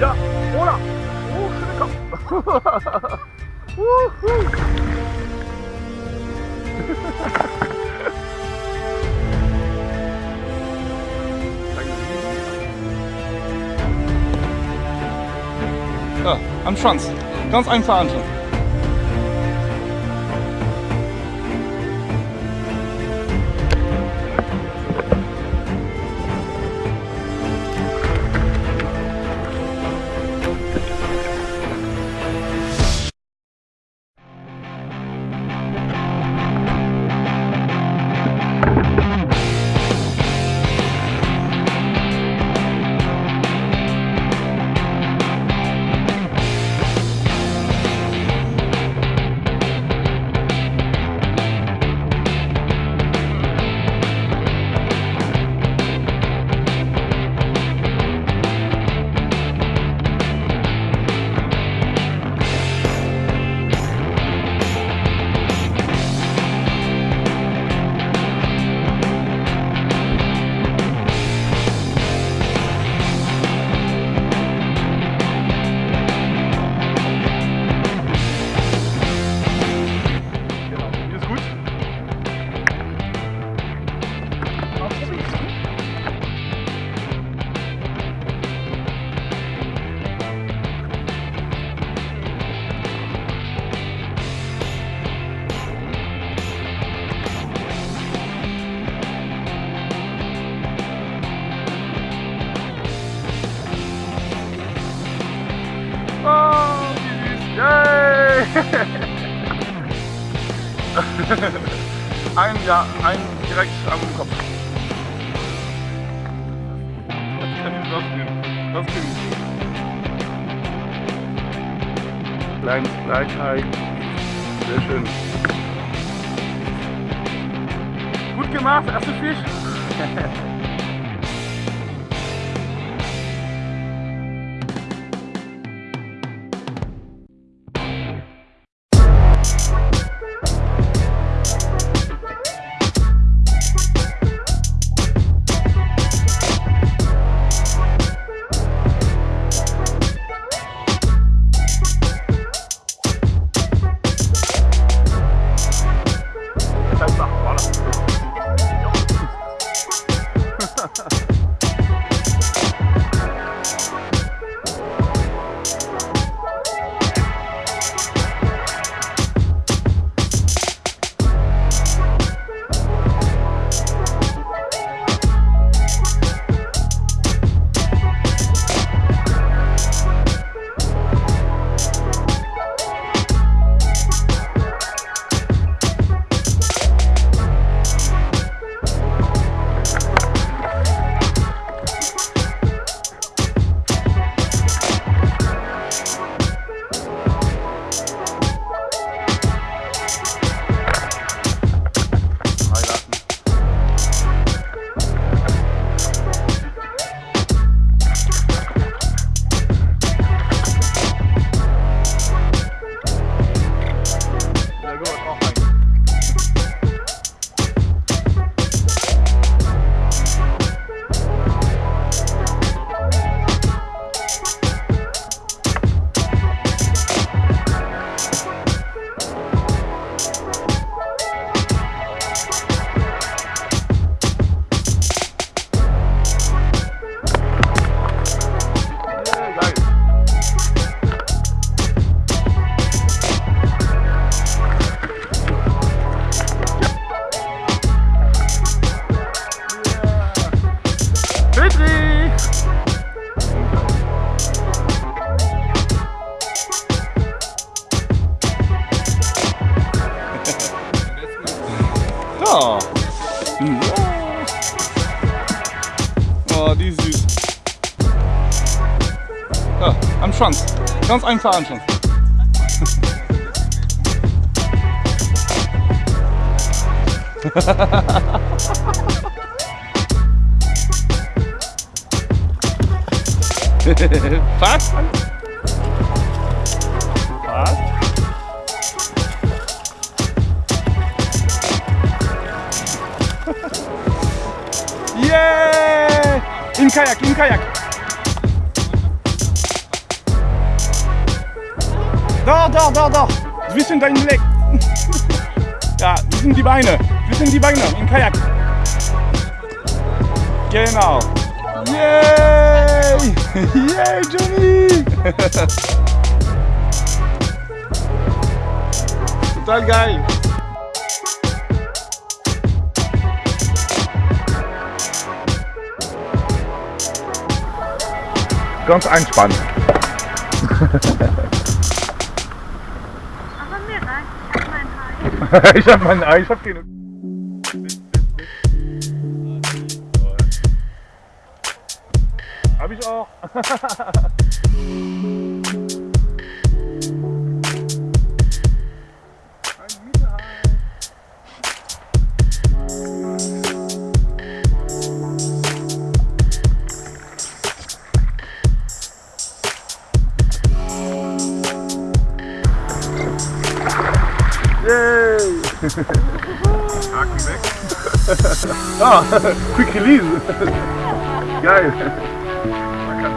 Ja, oder? Oh, schöner Kopf. Wuhu. Ja, am Schwanz. Ganz einfach anschauen. ein, ja, ein direkt am Kopf. Das rausgehen. Das kriegen Kleines Gleichheit. Sehr schön. Gut gemacht, erster Fisch. Ja, am Schwanz. Ganz einfach anschauen. Fast. Fast. Yeah! Im Kajak, im Kajak. Doch, doch, doch, doch. Zwischen deinen Legs. Ja, zwischen die Beine. Zwischen die Beine im Kajak. Genau. Yay! Yay, Johnny! Total geil. Ganz entspannt. ich hab mein Ei, ich hab keine. Hab ich auch. Haken weg. ah, quick release. Geil. Man kann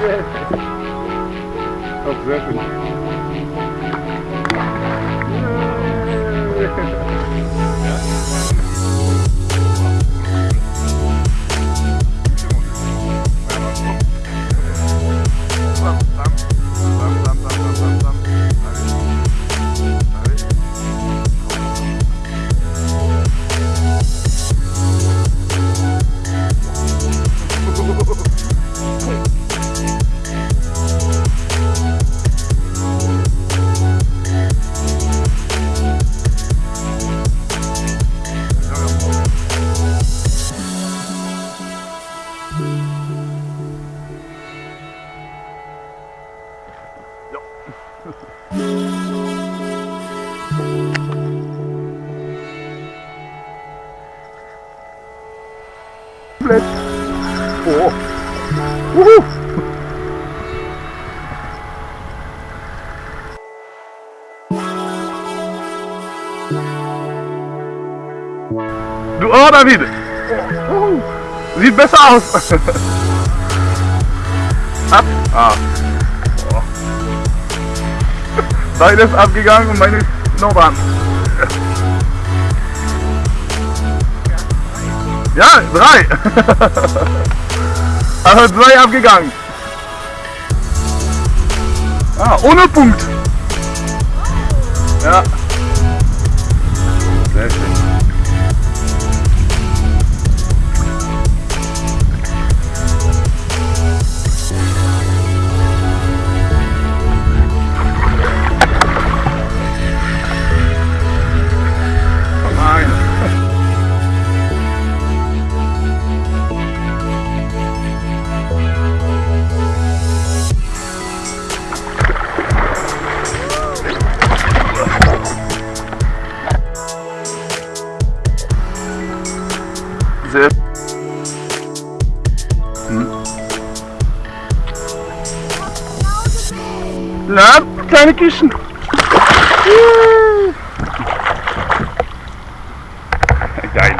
yeah. Oh, sehr schön. Du, oh David! Sieht besser aus! Ab! Ah. Oh. Ist abgegangen und meine dran. Ja, drei! Also zwei abgegangen. Ah, ohne Punkt. Ja. Kleine Kischen. Geil.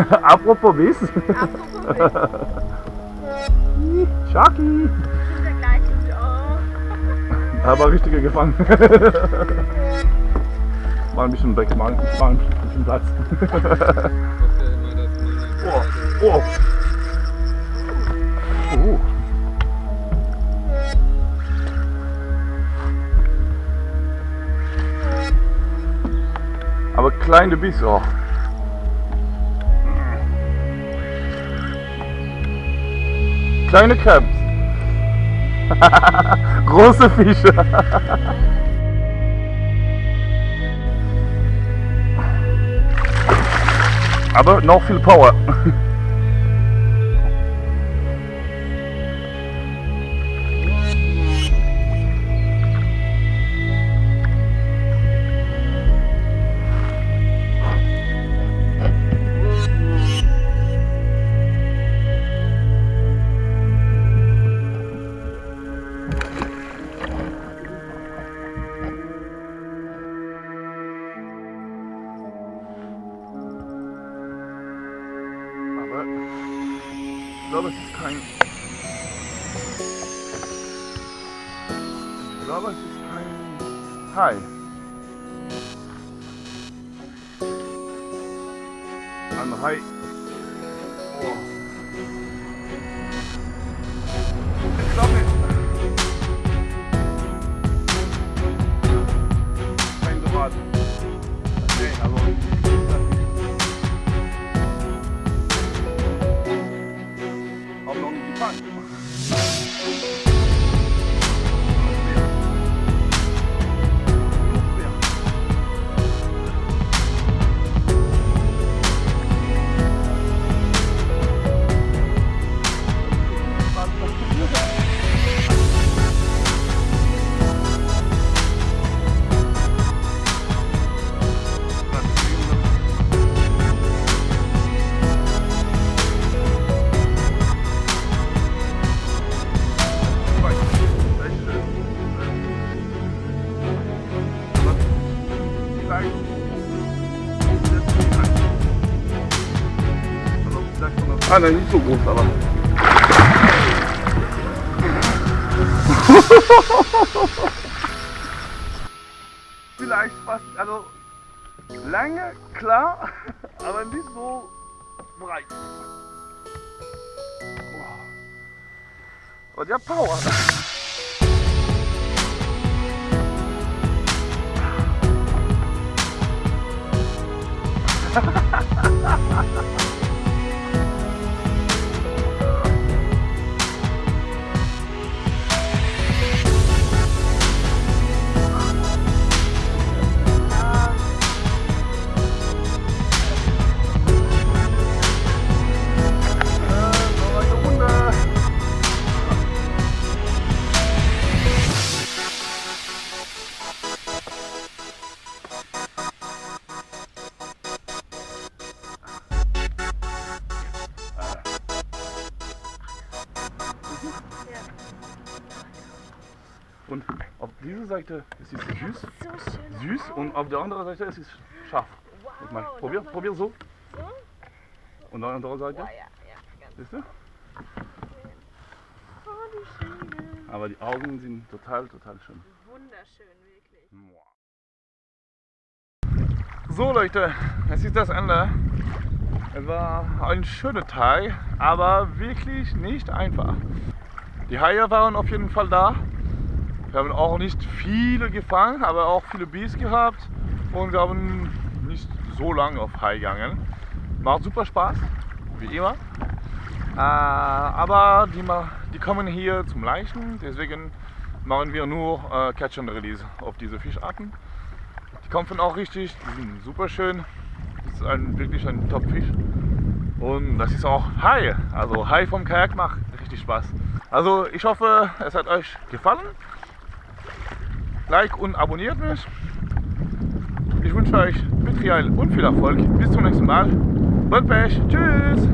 Apropos Wiss. Apropos, der gleiche. Oh. Aber richtige gefangen. Mal ein bisschen weg, mal, mal ein bisschen Platz. Oh, oh. Oh. Aber kleine Biss auch. Kleine Krebs. Große Fische. Aber noch viel Power. ich glaube, es ist kein. Ich glaube, es ist kein. Oh. Nein, nicht so groß, aber. Vielleicht fast, also lange, klar, aber nicht so breit. Aber der hat Power. Äh, Und auf dieser Seite ist es süß, So süß und auf der anderen Seite ist es scharf. Guck mal, probier, probier so. Und auf der anderen Seite, Ja, ja, ja. Siehst du? oh. Aber die Augen sind total, total schön. Wunderschön, wirklich. So Leute, es ist das Ende. Es war ein schöner Tag, aber wirklich nicht einfach. Die Haie waren auf jeden Fall da. Wir haben auch nicht viele gefangen, aber auch viele Biss gehabt. Und wir haben nicht so lange auf Hai gegangen. Macht super Spaß, wie immer. Äh, aber die, die kommen hier zum Leichen, deswegen machen wir nur äh, Catch and Release auf diese Fischarten. Die kommen auch richtig, die sind super schön. Das ist ein, wirklich ein Top-Fisch. Und das ist auch Hai. Also Hai vom Kajak macht richtig Spaß. Also ich hoffe, es hat euch gefallen. Like und abonniert mich. Ich wünsche euch Betrial und viel Erfolg. Bis zum nächsten Mal. Und Pech. Tschüss.